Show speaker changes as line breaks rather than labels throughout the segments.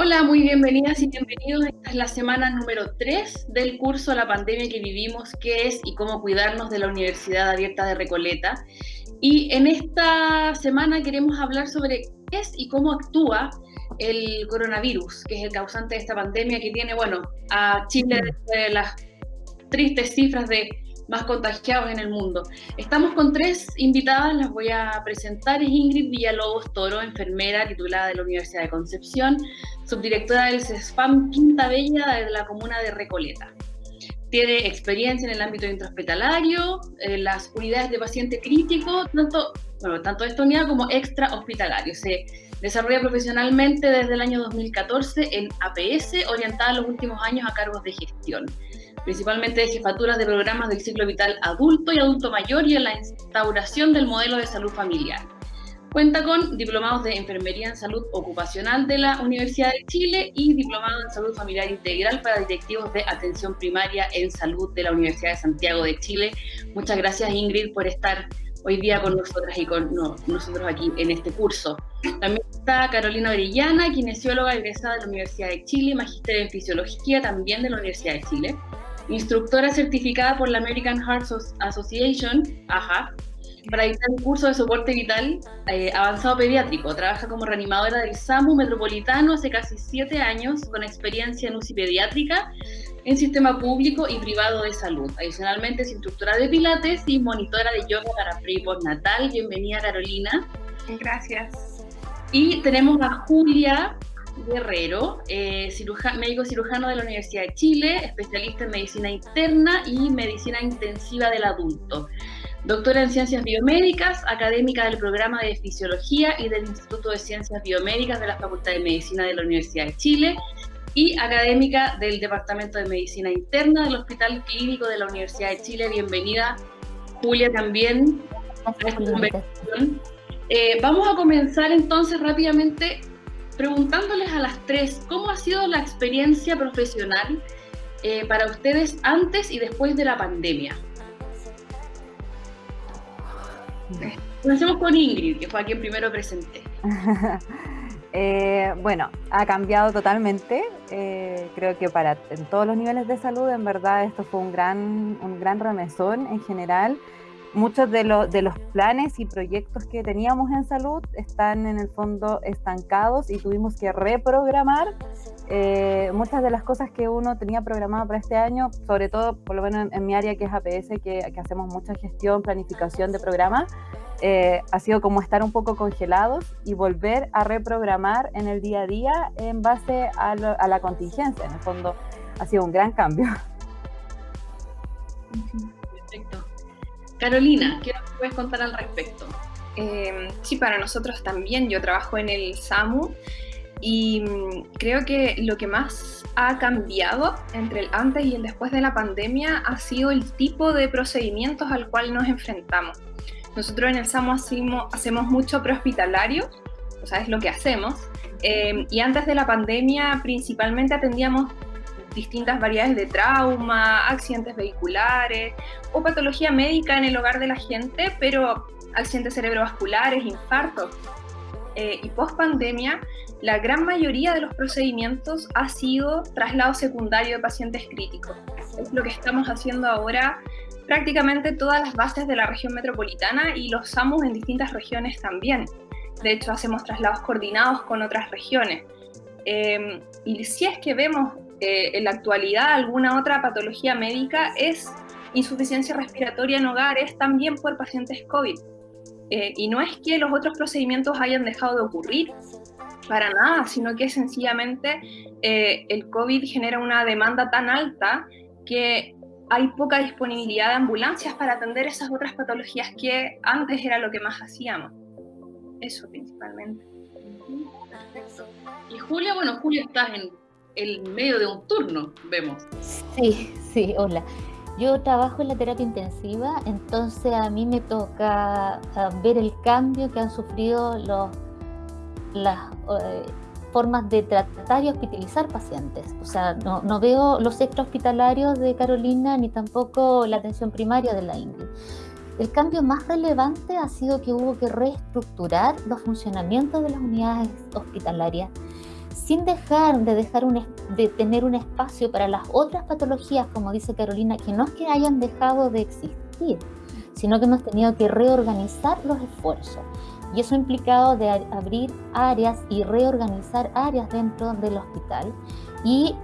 Hola, muy bienvenidas y bienvenidos. Esta es la semana número 3 del curso La pandemia que vivimos, qué es y cómo cuidarnos de la Universidad Abierta de Recoleta. Y en esta semana queremos hablar sobre qué es y cómo actúa el coronavirus, que es el causante de esta pandemia que tiene, bueno, a Chile de las tristes cifras de más contagiados en el mundo. Estamos con tres invitadas, las voy a presentar. Es Ingrid Villalobos Toro, enfermera titulada de la Universidad de Concepción, subdirectora del CESFAM Quinta Bella de la comuna de Recoleta. Tiene experiencia en el ámbito intrahospitalario, en las unidades de paciente crítico, tanto, bueno, tanto esta unidad como extra hospitalario. Se desarrolla profesionalmente desde el año 2014 en APS, orientada en los últimos años a cargos de gestión principalmente de jefaturas de programas del ciclo vital adulto y adulto mayor y en la instauración del modelo de salud familiar. Cuenta con diplomados de Enfermería en Salud Ocupacional de la Universidad de Chile y diplomado en Salud Familiar Integral para directivos de Atención Primaria en Salud de la Universidad de Santiago de Chile. Muchas gracias Ingrid por estar hoy día con nosotras y con nosotros aquí en este curso. También está Carolina Orellana, kinesióloga egresada de la Universidad de Chile, magíster en Fisiología también de la Universidad de Chile instructora certificada por la American Heart Association, AHA, para dictar un curso de soporte vital eh, avanzado pediátrico. Trabaja como reanimadora del SAMU Metropolitano hace casi siete años, con experiencia en UCI pediátrica, en sistema público y privado de salud. Adicionalmente es instructora de pilates y monitora de yoga para pre y postnatal. Bienvenida Carolina.
Gracias.
Y tenemos a Julia Guerrero, eh, médico cirujano de la Universidad de Chile, especialista en medicina interna y medicina intensiva del adulto. Doctora en Ciencias Biomédicas, académica del programa de Fisiología y del Instituto de Ciencias Biomédicas de la Facultad de Medicina de la Universidad de Chile y académica del Departamento de Medicina Interna del Hospital Clínico de la Universidad de Chile. Bienvenida, Julia, también a esta conversación. Eh, vamos a comenzar entonces rápidamente preguntándoles a las tres, ¿cómo ha sido la experiencia profesional eh, para ustedes antes y después de la pandemia? Comencemos con Ingrid, que fue a quien primero presenté.
Eh, bueno, ha cambiado totalmente. Eh, creo que para en todos los niveles de salud, en verdad, esto fue un gran, un gran remesón en general muchos de, los planes y proyectos que teníamos en salud están en el fondo estancados y tuvimos que reprogramar eh, muchas de las cosas que uno tenía programado para este año, sobre todo por lo menos en, mi área que es APS, que, hacemos mucha gestión, planificación de programas, eh, ha sido como estar un poco congelados y volver a reprogramar en el día a día en base a, la contingencia. En el fondo ha sido un gran cambio.
Perfecto. Carolina, ¿qué nos puedes contar al respecto?
Eh, sí, para nosotros también. Yo trabajo en el SAMU y mm, creo que lo que más ha cambiado entre el antes y el después de la pandemia ha sido el tipo de procedimientos al cual nos enfrentamos. Nosotros en el SAMU hacemos, mucho prehospitalario, o sea, es lo que hacemos, eh, y antes de la pandemia principalmente atendíamos distintas variedades de trauma, accidentes vehiculares o patología médica en el hogar de la gente, pero accidentes cerebrovasculares, infartos. Eh, y post pandemia, la gran mayoría de los procedimientos ha sido traslado secundario de pacientes críticos. Es lo que estamos haciendo ahora prácticamente todas las bases de la región metropolitana y los SAMUS en distintas regiones también. De hecho, hacemos traslados coordinados con otras regiones. Eh, y si es que vemos eh, en la actualidad alguna otra patología médica es insuficiencia respiratoria en hogares también por pacientes COVID. Eh, y no es que los otros procedimientos hayan dejado de ocurrir, para nada, sino que sencillamente eh, el COVID genera una demanda tan alta que hay poca disponibilidad de ambulancias para atender esas otras patologías que antes era lo que más hacíamos. Eso principalmente.
Y Julia, bueno, Julia estás en el medio de un turno, vemos.
Sí, sí, hola. Yo trabajo en la terapia intensiva, entonces a mí me toca ah, ver el cambio que han sufrido los, las eh, formas de tratar y hospitalizar pacientes. O sea, no, veo los extrahospitalarios de Carolina ni tampoco la atención primaria de la Ingrid. El cambio más relevante ha sido que hubo que reestructurar los funcionamientos de las unidades hospitalarias sin dejar de, dejar un, de tener un espacio para las otras patologías, como dice Carolina, que no es que hayan dejado de existir, sino que hemos tenido que reorganizar los esfuerzos. Y eso ha implicado de abrir áreas y reorganizar áreas dentro del hospital y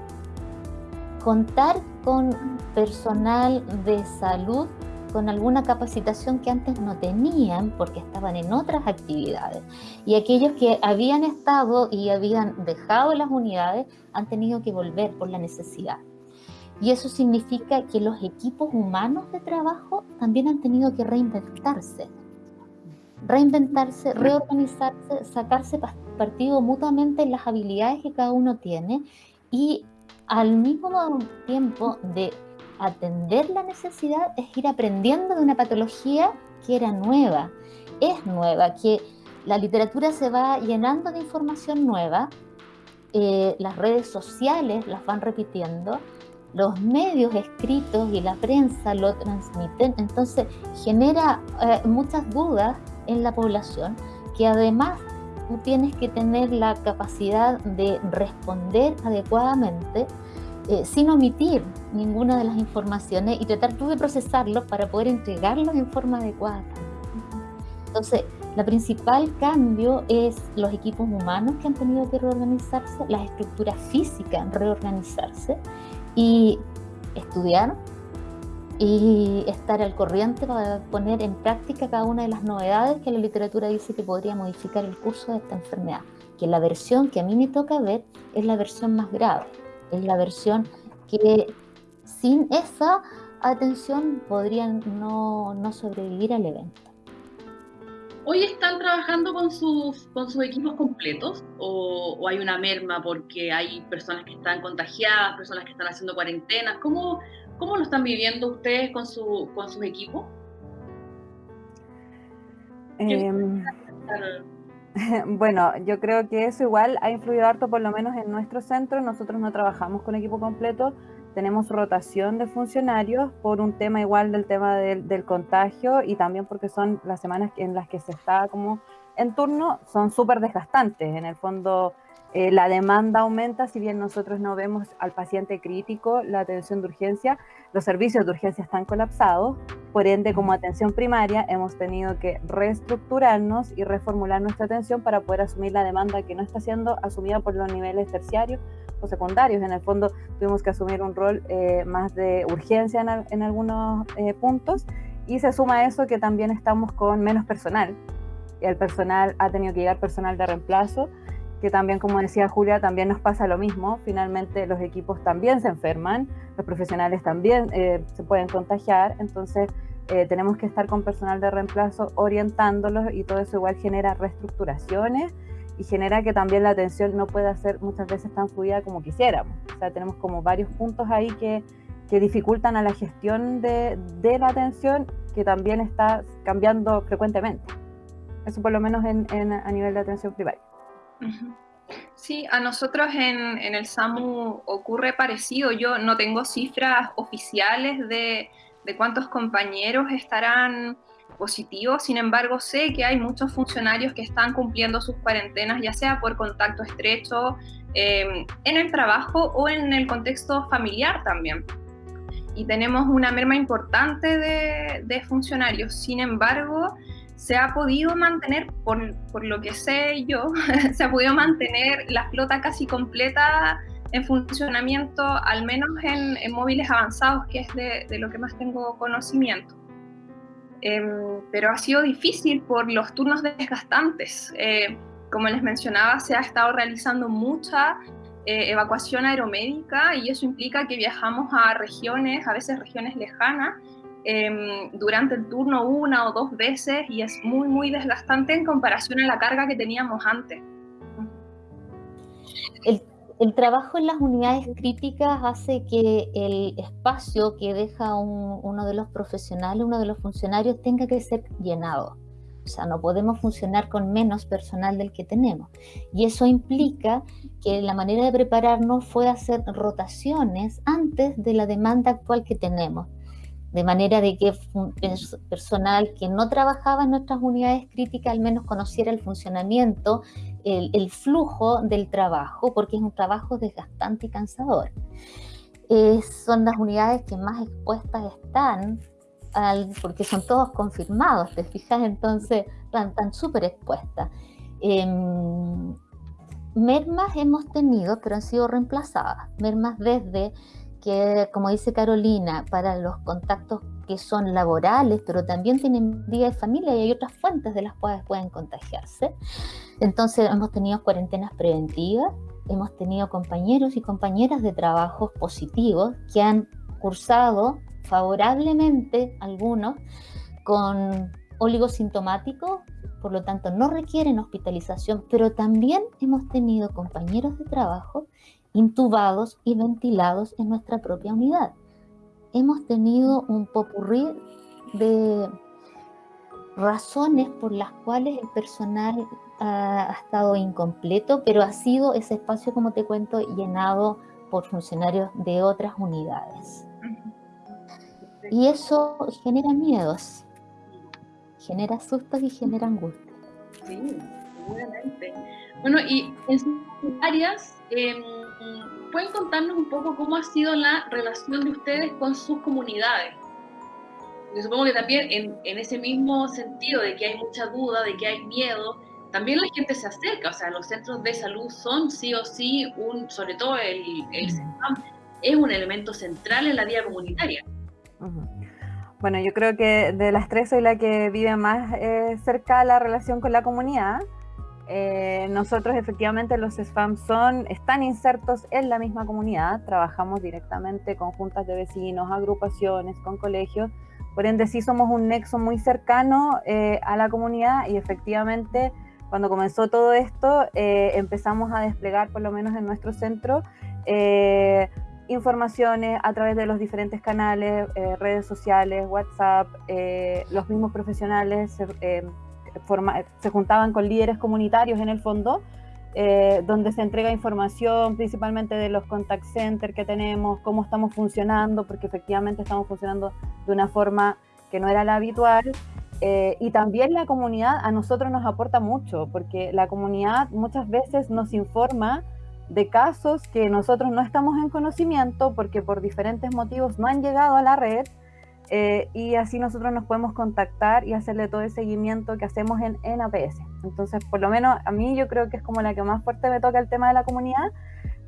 contar con personal de salud con alguna capacitación que antes no tenían porque estaban en otras actividades. Y aquellos que habían estado y habían dejado las unidades han tenido que volver por la necesidad. Y eso significa que los equipos humanos de trabajo también han tenido que reinventarse. Reinventarse, reorganizarse, sacarse partido mutuamente en las habilidades que cada uno tiene y al mismo tiempo de atender la necesidad es ir aprendiendo de una patología que era nueva, es nueva, que la literatura se va llenando de información nueva, eh, las redes sociales las van repitiendo, los medios escritos y la prensa lo transmiten, entonces genera eh, muchas dudas en la población que además tú tienes que tener la capacidad de responder adecuadamente eh, sin omitir ninguna de las informaciones y tratar de procesarlos para poder entregarlos en forma adecuada. Entonces, la principal cambio es los equipos humanos que han tenido que reorganizarse, las estructuras físicas reorganizarse y estudiar y estar al corriente para poner en práctica cada una de las novedades que la literatura dice que podría modificar el curso de esta enfermedad, que la versión que a mí me toca ver es la versión más grave es la versión que sin esa atención podrían no, sobrevivir al evento.
¿Hoy están trabajando con sus, con sus equipos completos o, hay una merma porque hay personas que están contagiadas, personas que están haciendo cuarentenas? ¿Cómo, cómo lo están viviendo ustedes con, su, con sus equipos?
Em, Bueno, yo creo que eso igual ha influido harto, por lo menos en nuestro centro. Nosotros no trabajamos con equipo completo, tenemos rotación de funcionarios por un tema igual del tema del, contagio y también porque son las semanas en las que se está como en turno, son súper desgastantes. En el fondo, eh, la demanda aumenta, si bien nosotros no vemos al paciente crítico, la atención de urgencia, los servicios de urgencia están colapsados, por ende como atención primaria hemos tenido que reestructurarnos y reformular nuestra atención para poder asumir la demanda que no está siendo asumida por los niveles terciarios o secundarios. En el fondo tuvimos que asumir un rol eh, más de urgencia en, algunos eh, puntos y se suma a eso que también estamos con menos personal. El personal ha tenido que llegar personal de reemplazo que también, como decía Julia, también nos pasa lo mismo. Finalmente los equipos también se enferman, los profesionales también eh, se pueden contagiar, entonces eh, tenemos que estar con personal de reemplazo orientándolos y todo eso igual genera reestructuraciones y genera que también la atención no pueda ser muchas veces tan fluida como quisiéramos. O sea, tenemos como varios puntos ahí que, que dificultan a la gestión de, de, la atención que también está cambiando frecuentemente. Eso por lo menos en, en, a nivel de atención primaria.
Sí, a nosotros en, el SAMU ocurre parecido. Yo no tengo cifras oficiales de, cuántos compañeros estarán positivos, sin embargo sé que hay muchos funcionarios que están cumpliendo sus cuarentenas, ya sea por contacto estrecho em, en el trabajo o en el contexto familiar también. Y tenemos una merma importante de, de funcionarios, sin embargo, se ha podido mantener, por, por, lo que sé yo, se ha podido mantener la flota casi completa en funcionamiento, al menos en, móviles avanzados, que es de, de, lo que más tengo conocimiento. Em, pero ha sido difícil por los turnos desgastantes. Eh, como les mencionaba, se ha estado realizando mucha eh, evacuación aeromédica y eso implica que viajamos a regiones, a veces regiones lejanas, Em, durante el turno una o dos veces y es muy, muy desgastante en comparación a la carga que teníamos antes.
El, el trabajo en las unidades críticas hace que el espacio que deja uno de los profesionales, uno de los funcionarios, tenga que ser llenado. O sea, no podemos funcionar con menos personal del que tenemos. Y eso implica que la manera de prepararnos fue hacer rotaciones antes de la demanda actual que tenemos de manera de que personal que no trabajaba en nuestras unidades críticas al menos conociera el funcionamiento el, flujo del trabajo, porque es un trabajo desgastante y cansador. son las unidades que más expuestas están, porque son todos confirmados, ¿te fijas? Entonces están súper expuestas. Em, mermas hemos tenido, pero han sido reemplazadas. Mermas desde que, como dice Carolina, para los contactos que son laborales, pero también tienen vida de familia y hay otras fuentes de las cuales pueden contagiarse. Entonces hemos tenido cuarentenas preventivas, hemos tenido compañeros y compañeras de trabajos positivos que han cursado favorablemente algunos con oligosintomáticos, por lo tanto no requieren hospitalización, pero también hemos tenido compañeros de trabajo intubados y ventilados en nuestra propia unidad. Hemos tenido un popurrí de razones por las cuales el personal ha, estado incompleto, pero ha sido ese espacio, como te cuento, llenado por funcionarios de otras unidades. Y eso genera miedos, genera sustos y genera angustia.
Sí, seguramente. Bueno, y en sus áreas, em, ¿pueden contarnos un poco cómo ha sido la relación de ustedes con sus comunidades? Yo supongo que también en, en, ese mismo sentido de que hay mucha duda, de que hay miedo, también la gente se acerca, o sea, los centros de salud son sí o sí, un, sobre todo el, el es un elemento central en la vida comunitaria.
Bueno, yo creo que de las tres soy la que vive más eh, cerca la relación con la comunidad. Eh, nosotros efectivamente los SFAM son, están insertos en la misma comunidad, trabajamos directamente con juntas de vecinos, agrupaciones, con colegios, por ende sí somos un nexo muy cercano eh, a la comunidad. Y efectivamente cuando comenzó todo esto eh, empezamos a desplegar por lo menos en nuestro centro informaciones a través de los diferentes canales, redes sociales, WhatsApp, los mismos profesionales se juntaban con líderes comunitarios en el fondo, eh, donde se entrega información principalmente de los contact centers que tenemos, cómo estamos funcionando, porque efectivamente estamos funcionando de una forma que no era la habitual. Eh, y también la comunidad a nosotros nos aporta mucho, porque la comunidad muchas veces nos informa de casos que nosotros no estamos en conocimiento porque por diferentes motivos no han llegado a la red eh, y así nosotros nos podemos contactar y hacerle todo el seguimiento que hacemos en, APS. Entonces, por lo menos a mí yo creo que es como la que más fuerte me toca el tema de la comunidad,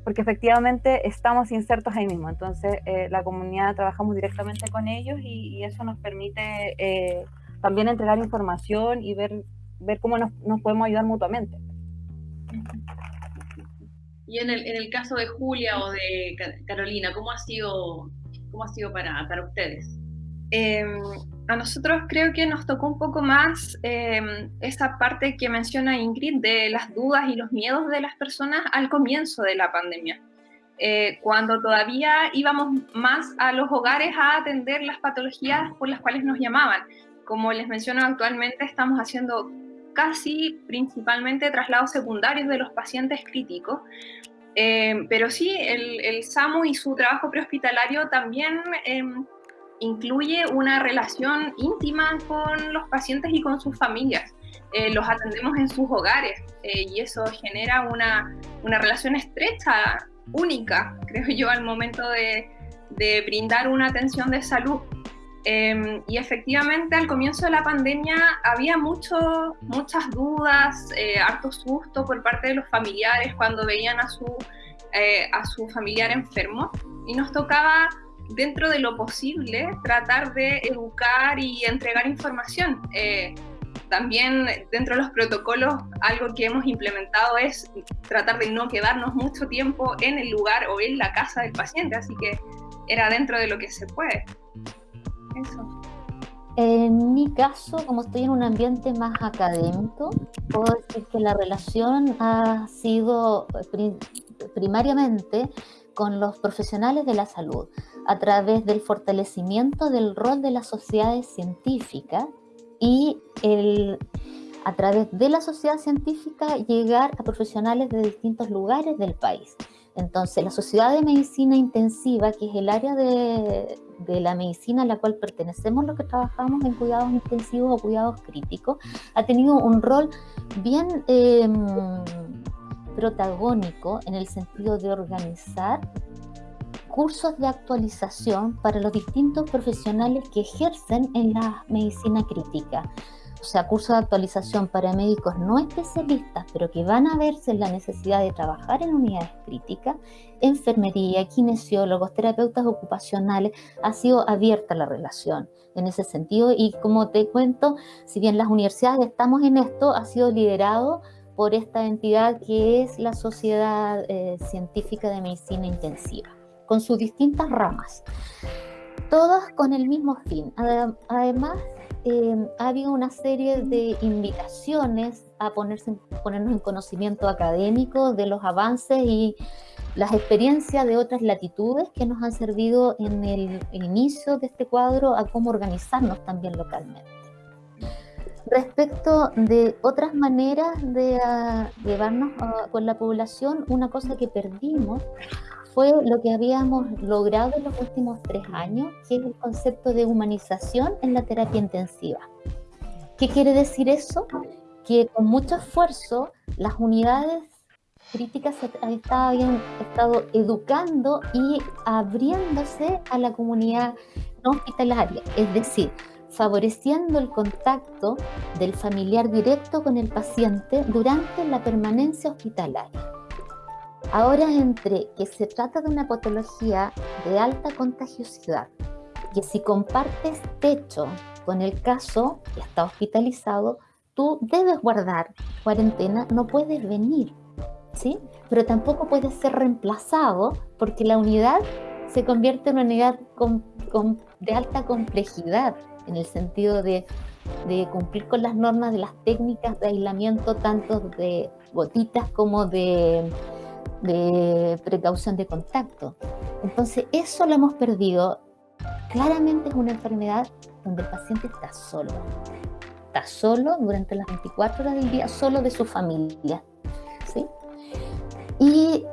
porque efectivamente estamos insertos ahí mismo. Entonces, eh, la comunidad trabajamos directamente con ellos y, eso nos permite eh, también entregar información y ver, ver cómo nos, nos, podemos ayudar mutuamente.
Y en el, en el caso de Julia o de Carolina, ¿cómo ha sido, cómo ha sido para, para ustedes?
Em, a nosotros creo que nos tocó un poco más em, esa parte que menciona Ingrid de las dudas y los miedos de las personas al comienzo de la pandemia, eh, cuando todavía íbamos más a los hogares a atender las patologías por las cuales nos llamaban. Como les menciono actualmente, estamos haciendo casi principalmente traslados secundarios de los pacientes críticos, em, pero sí, el, el, SAMU y su trabajo prehospitalario también incluye una relación íntima con los pacientes y con sus familias. Eh, los atendemos en sus hogares eh, y eso genera una, una, relación estrecha, única, creo yo, al momento de, de brindar una atención de salud. Em, y efectivamente al comienzo de la pandemia había mucho, muchas dudas, eh, harto susto por parte de los familiares cuando veían a su, a su familiar enfermo y nos tocaba dentro de lo posible, tratar de educar y entregar información. Eh, también dentro de los protocolos, algo que hemos implementado es tratar de no quedarnos mucho tiempo en el lugar o en la casa del paciente, así que era dentro de lo que se puede.
Eso. En mi caso, como estoy en un ambiente más académico, puedo decir que la relación ha sido primariamente con los profesionales de la salud a través del fortalecimiento del rol de las sociedades científicas y el, a través de la sociedad científica llegar a profesionales de distintos lugares del país. Entonces, la Sociedad de Medicina Intensiva, que es el área de, de, la medicina a la cual pertenecemos los que trabajamos en cuidados intensivos o cuidados críticos, ha tenido un rol bien... Eh, protagónico en el sentido de organizar cursos de actualización para los distintos profesionales que ejercen en la medicina crítica. O sea, cursos de actualización para médicos no especialistas, pero que van a verse en la necesidad de trabajar en unidades críticas, enfermería, kinesiólogos, terapeutas ocupacionales, ha sido abierta la relación en ese sentido. Y como te cuento, si bien las universidades estamos en esto, ha sido liderado por esta entidad que es la Sociedad eh, Científica de Medicina Intensiva con sus distintas ramas, todas con el mismo fin. Además, em, ha habido una serie de invitaciones a ponerse, ponernos en conocimiento académico de los avances y las experiencias de otras latitudes que nos han servido en el inicio de este cuadro a cómo organizarnos también localmente. Respecto de otras maneras de ah, llevarnos ah, con la población, una cosa que perdimos fue lo que habíamos logrado en los últimos tres años, que es el concepto de humanización en la terapia intensiva. ¿Qué quiere decir eso? Que con mucho esfuerzo las unidades críticas habían estado educando y abriéndose a la comunidad no hospitalaria, es decir, favoreciendo el contacto del familiar directo con el paciente durante la permanencia hospitalaria. Ahora entre que se trata de una patología de alta contagiosidad, que si compartes techo con el caso que está hospitalizado, tú debes guardar cuarentena, no puedes venir, ¿sí? Pero tampoco puedes ser reemplazado porque la unidad se convierte en una unidad de alta complejidad, en el sentido de, cumplir con las normas de las técnicas de aislamiento, tanto de gotitas como de de precaución de contacto. Entonces, eso lo hemos perdido. Claramente es una enfermedad donde el paciente está solo. Está solo durante las 24 horas del día, solo de su familia. ¿sí? Y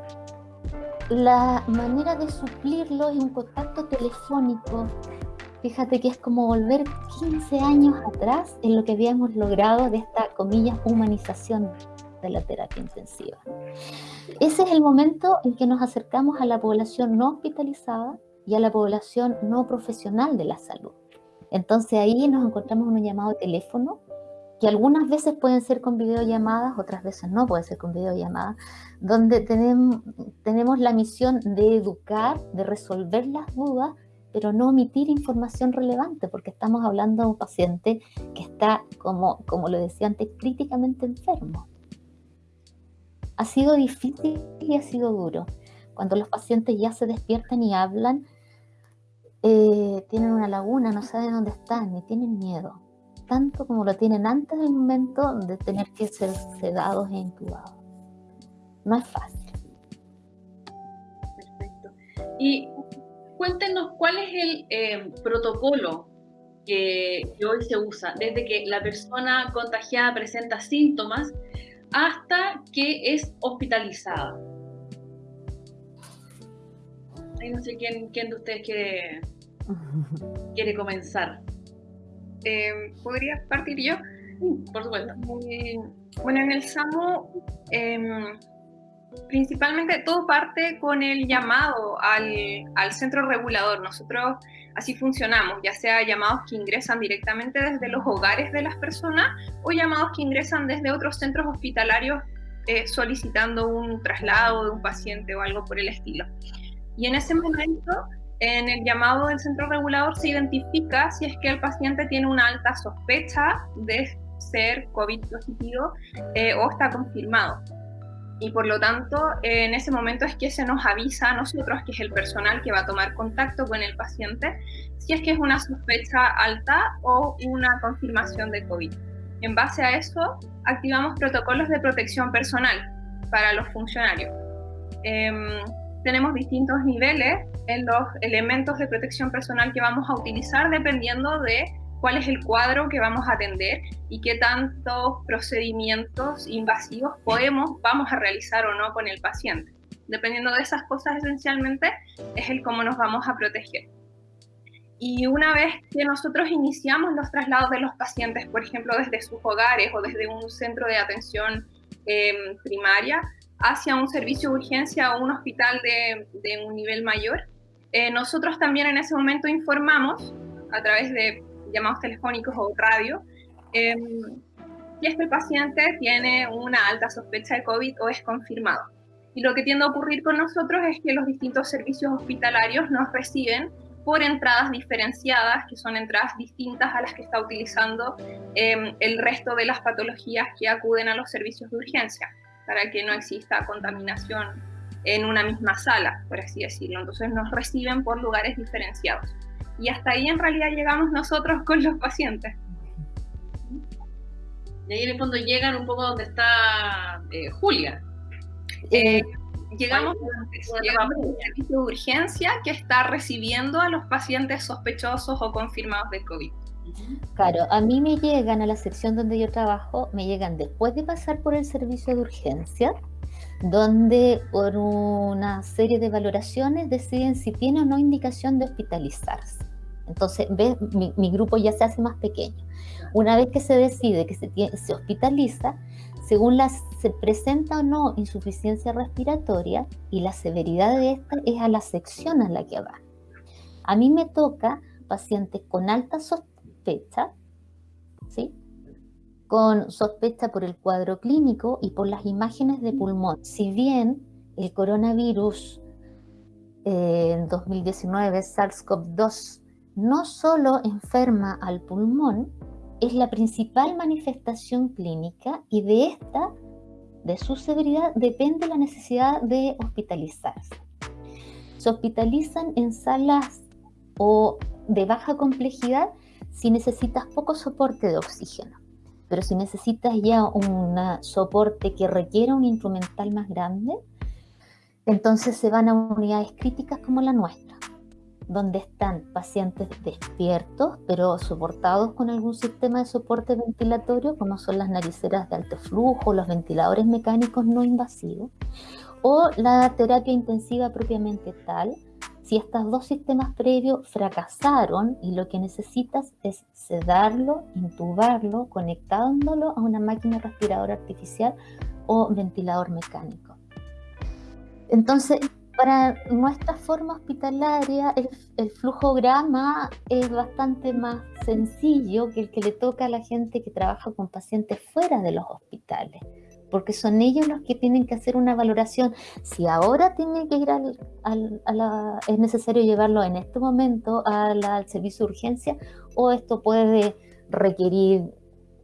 la manera de suplirlo es un contacto telefónico. Fíjate que es como volver 15 años atrás en lo que habíamos logrado de esta, comillas, humanización de la terapia intensiva. Ese es el momento en que nos acercamos a la población no hospitalizada y a la población no profesional de la salud. Entonces ahí nos encontramos en un llamado teléfono, que algunas veces pueden ser con videollamadas, otras veces no pueden ser con videollamadas, donde tenemos, tenemos la misión de educar, de resolver las dudas, pero no omitir información relevante, porque estamos hablando de un paciente que está, como, como lo decía antes, críticamente enfermo ha sido difícil y ha sido duro. Cuando los pacientes ya se despiertan y hablan, eh, tienen una laguna, no saben dónde están, ni tienen miedo, tanto como lo tienen antes del momento de tener que ser sedados e intubados. No es fácil.
Perfecto. Y cuéntenos cuál es el eh, protocolo que, que, hoy se usa, desde que la persona contagiada presenta síntomas hasta que es hospitalizada. no sé quién, quién de ustedes quiere, quiere comenzar.
Eh, ¿Podría partir yo?
por supuesto.
bueno, en el SAMU, em, principalmente todo parte con el llamado al, al centro regulador. Nosotros Así funcionamos, ya sea llamados que ingresan directamente desde los hogares de las personas o llamados que ingresan desde otros centros hospitalarios eh, solicitando un traslado de un paciente o algo por el estilo. Y en ese momento, en el llamado del centro regulador se identifica si es que el paciente tiene una alta sospecha de ser COVID positivo eh, o está confirmado y por lo tanto en ese momento es que se nos avisa a nosotros, que es el personal que va a tomar contacto con el paciente, si es que es una sospecha alta o una confirmación de COVID. En base a eso, activamos protocolos de protección personal para los funcionarios. Em, tenemos distintos niveles en los elementos de protección personal que vamos a utilizar dependiendo de cuál es el cuadro que vamos a atender y qué tantos procedimientos invasivos podemos, vamos a realizar o no con el paciente. Dependiendo de esas cosas esencialmente es el cómo nos vamos a proteger. Y una vez que nosotros iniciamos los traslados de los pacientes, por ejemplo, desde sus hogares o desde un centro de atención em, primaria hacia un servicio de urgencia o un hospital de, de un nivel mayor. Eh, nosotros también en ese momento informamos a través de llamados telefónicos o radio eh, si este paciente tiene una alta sospecha de COVID o es confirmado. Y lo que tiende a ocurrir con nosotros es que los distintos servicios hospitalarios nos reciben por entradas diferenciadas, que son entradas distintas a las que está utilizando em, el resto de las patologías que acuden a los servicios de urgencia, para que no exista contaminación en una misma sala, por así decirlo. Entonces nos reciben por lugares diferenciados. Y hasta ahí en realidad llegamos nosotros con los pacientes.
Y ahí en el fondo llegan un poco donde está eh, Julia.
Eh, llegamos, llegamos al servicio de urgencia que está recibiendo a los pacientes sospechosos o confirmados de COVID.
Claro, a mí me llegan a la sección donde yo trabajo, me llegan después de pasar por el servicio de urgencia, donde por una serie de valoraciones deciden si tiene o no indicación de hospitalizarse. Entonces, ¿ves? Mi, grupo ya se hace más pequeño. Una vez que se decide que se, se hospitaliza, según la, se presenta o no insuficiencia respiratoria y la severidad de esta es a la sección a la que va. A mí me toca pacientes con alta sospecha. Con sospecha por el cuadro clínico y por las imágenes de pulmón. Si bien el coronavirus eh, en 2019, SARS-CoV-2, no solo enferma al pulmón, es la principal manifestación clínica y de esta, de su severidad, depende la necesidad de hospitalizarse. Se hospitalizan en salas o de baja complejidad si necesitas poco soporte de oxígeno. Pero si necesitas ya un soporte que requiera un instrumental más grande, entonces se van a unidades críticas como la nuestra donde están pacientes despiertos, pero soportados con algún sistema de soporte ventilatorio, como son las nariceras de alto flujo, los ventiladores mecánicos no invasivos, o la terapia intensiva propiamente tal, si estos dos sistemas previos fracasaron y lo que necesitas es sedarlo, intubarlo, conectándolo a una máquina respiradora artificial o ventilador mecánico. Entonces, para nuestra forma hospitalaria, el, flujograma es bastante más sencillo que el que le toca a la gente que trabaja con pacientes fuera de los hospitales, porque son ellos los que tienen que hacer una valoración. Si ahora tiene que ir al, a la, es necesario llevarlo en este momento al servicio de urgencia, o esto puede requerir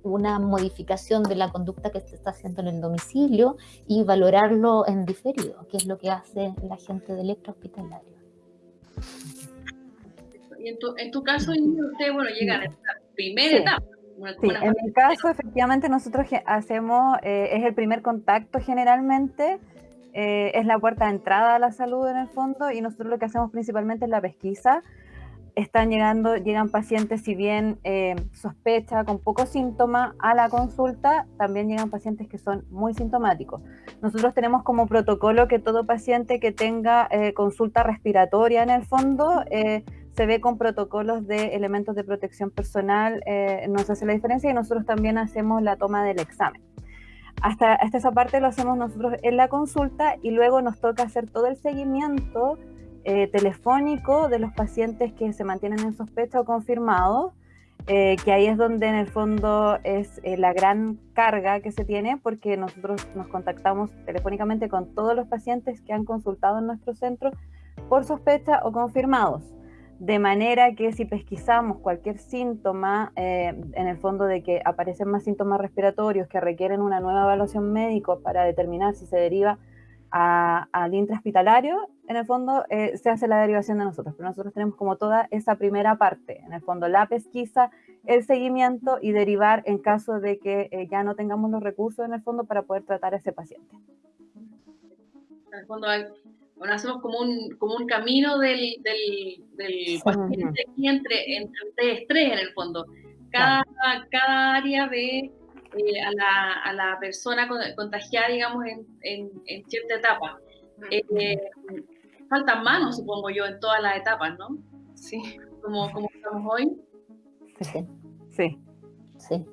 una modificación de la conducta que se está haciendo en el domicilio y valorarlo en diferido, que es lo que hace la gente del hospitalario.
Y en tu, en tu caso, usted, bueno, llega a esta primera etapa.
Sí, en mi caso, efectivamente, nosotros hacemos, eh, es el primer contacto generalmente, eh, es la puerta de entrada a la salud en el fondo, y nosotros lo que hacemos principalmente es la pesquisa están llegando, llegan pacientes, si bien eh, sospecha con pocos síntomas a la consulta, también llegan pacientes que son muy sintomáticos. Nosotros tenemos como protocolo que todo paciente que tenga eh, consulta respiratoria en el fondo eh, se ve con protocolos de elementos de protección personal, nos hace la diferencia y nosotros también hacemos la toma del examen. Hasta, hasta esa parte lo hacemos nosotros en la consulta y luego nos toca hacer todo el seguimiento eh, telefónico de los pacientes que se mantienen en sospecha o confirmados, eh, que ahí es donde en el fondo es eh, la gran carga que se tiene, porque nosotros nos contactamos telefónicamente con todos los pacientes que han consultado en nuestro centro por sospecha o confirmados. De manera que si pesquisamos cualquier síntoma, en el fondo de que aparecen más síntomas respiratorios que requieren una nueva evaluación médica para determinar si se deriva al intrahospitalario, en el fondo eh, se hace la derivación de nosotros, pero nosotros tenemos como toda esa primera parte, en el fondo la pesquisa, el seguimiento y derivar en caso de que eh, ya no tengamos los recursos en el fondo para poder tratar a ese paciente.
En el fondo bueno, hacemos como un, como un camino del, del, del paciente entre, entre estrés en el fondo. Cada, cada área ve eh, a, la, a, la, persona contagiada, digamos, en, en, cierta etapa. Eh, faltan manos, supongo yo, en todas las etapas, ¿no?
Sí.
Como, como estamos hoy.
Sí. Sí.
sí.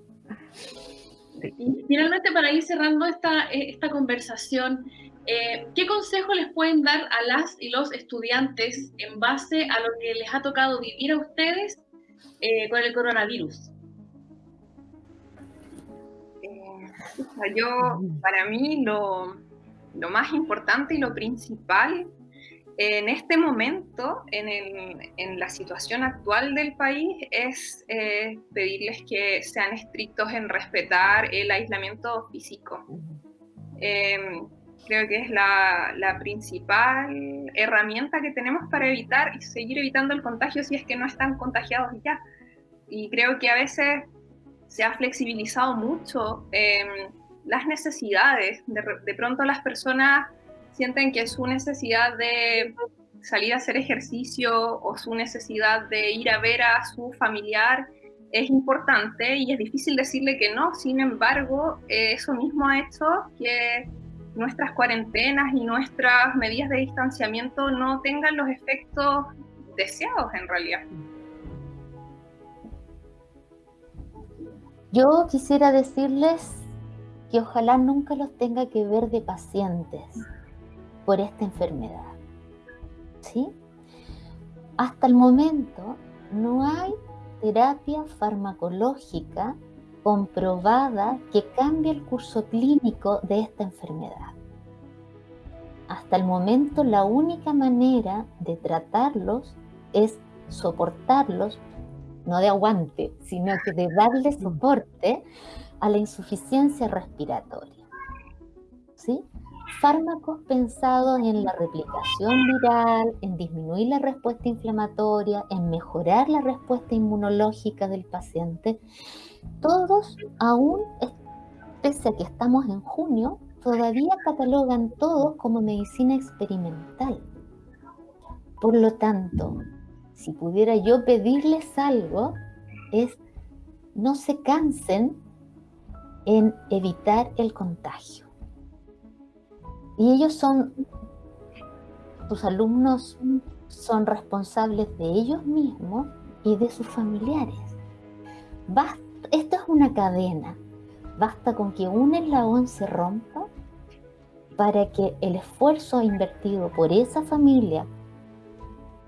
Y finalmente, para ir cerrando esta, esta conversación, eh, ¿qué consejo les pueden dar a las y los estudiantes en base a lo que les ha tocado vivir a ustedes eh, con el coronavirus?
yo, para mí, lo, lo más importante y lo principal en este momento, en, la situación actual del país, es eh, pedirles que sean estrictos en respetar el aislamiento físico. Em, creo que es la, la, principal herramienta que tenemos para evitar y seguir evitando el contagio si es que no están contagiados ya. Y creo que a veces se ha flexibilizado mucho em, las necesidades. de pronto las personas sienten que su necesidad de salir a hacer ejercicio o su necesidad de ir a ver a su familiar es importante y es difícil decirle que no. Sin embargo, eh, eso mismo ha hecho que nuestras cuarentenas y nuestras medidas de distanciamiento no tengan los efectos deseados en realidad.
Yo quisiera decirles que ojalá nunca los tenga que ver de pacientes por esta enfermedad. ¿Sí? Hasta el momento no hay terapia farmacológica comprobada que cambie el curso clínico de esta enfermedad. Hasta el momento la única manera de tratarlos es soportarlos, no de aguante, sino que de darle soporte a la insuficiencia respiratoria. ¿Sí? Fármacos pensados en la replicación viral, en disminuir la respuesta inflamatoria, en mejorar la respuesta inmunológica del paciente, todos aún, pese a que estamos en junio, todavía catalogan todos como medicina experimental. Por lo tanto, si pudiera yo pedirles algo, es no se cansen en evitar el contagio y ellos son, tus alumnos son responsables de ellos mismos y de sus familiares. esto es una cadena. Basta con que un eslabón se rompa para que el esfuerzo invertido por esa familia,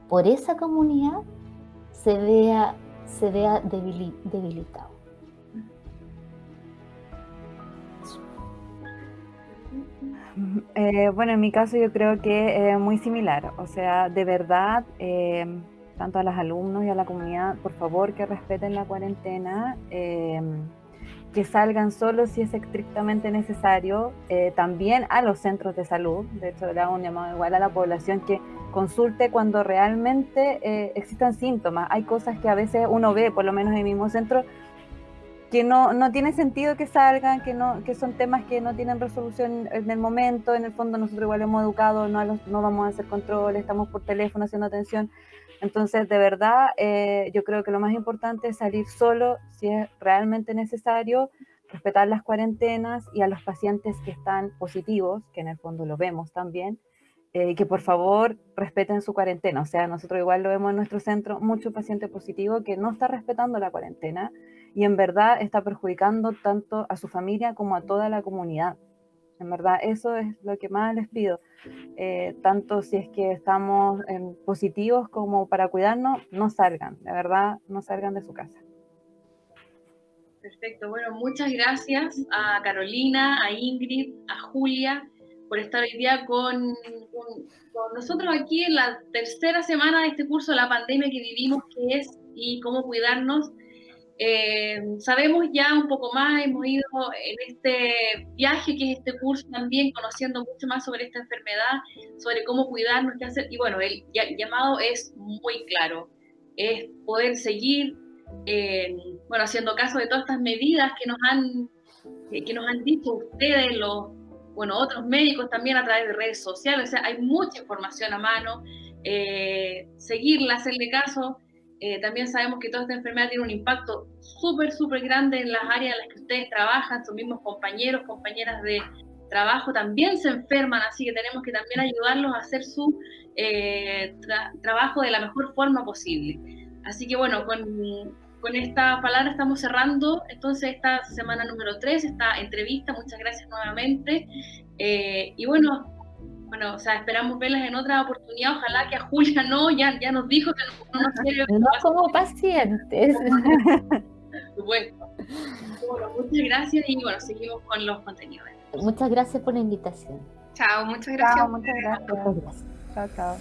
por esa comunidad, se vea, se vea debilitado.
Eh, bueno, en mi caso yo creo que es muy similar. O sea, de verdad, eh, tanto a los alumnos y a la comunidad, por favor que respeten la cuarentena, eh, que salgan solo si es estrictamente necesario, también a los centros de salud. De hecho, le hago un llamado igual a la población que consulte cuando realmente existan síntomas. Hay cosas que a veces uno ve, por lo menos en el mismo centro, que no, no tiene sentido que salgan, que, no, que son temas que no tienen resolución en el momento, en el fondo nosotros igual hemos educado, no, no vamos a hacer control, estamos por teléfono haciendo atención. Entonces, de verdad, eh, yo creo que lo más importante es salir solo si es realmente necesario, respetar las cuarentenas y a los pacientes que están positivos, que en el fondo lo vemos también, eh, que por favor respeten su cuarentena. O sea, nosotros igual lo vemos en nuestro centro, mucho paciente positivo que no está respetando la cuarentena y en verdad está perjudicando tanto a su familia como a toda la comunidad. En verdad, eso es lo que más les pido. Eh, tanto si es que estamos positivos como para cuidarnos, no salgan, de verdad, no salgan de su casa.
Perfecto, bueno, muchas gracias a Carolina, a Ingrid, a Julia por estar hoy día con, con, con, nosotros aquí en la tercera semana de este curso, la pandemia que vivimos, qué es y cómo cuidarnos. Eh, sabemos ya un poco más, hemos ido en este viaje que es este curso también, conociendo mucho más sobre esta enfermedad, sobre cómo cuidarnos, qué hacer. Y bueno, el llamado es muy claro, es poder seguir, eh, bueno, haciendo caso de todas estas medidas que nos han, que nos han dicho ustedes, los, bueno, otros médicos también a través de redes sociales, o sea, hay mucha información a mano, eh, seguirla, hacerle caso. Eh, también sabemos que toda esta enfermedad tiene un impacto súper, súper grande en las áreas en las que ustedes trabajan, sus mismos compañeros, compañeras de trabajo también se enferman, así que tenemos que también ayudarlos a hacer su eh, trabajo de la mejor forma posible. Así que bueno, con, con esta palabra estamos cerrando entonces esta semana número 3, esta entrevista. Muchas gracias nuevamente. Eh, y bueno, bueno, o sea, esperamos verlas en otra oportunidad. Ojalá que a Julia no, ya, ya nos dijo que no, nos quiere.
No como pacientes.
Por supuesto. Bueno, muchas gracias y bueno, seguimos con los contenidos.
Muchas gracias por la invitación.
Chao, muchas gracias.
Chao, muchas gracias.
Muchas gracias.
Chao, chao.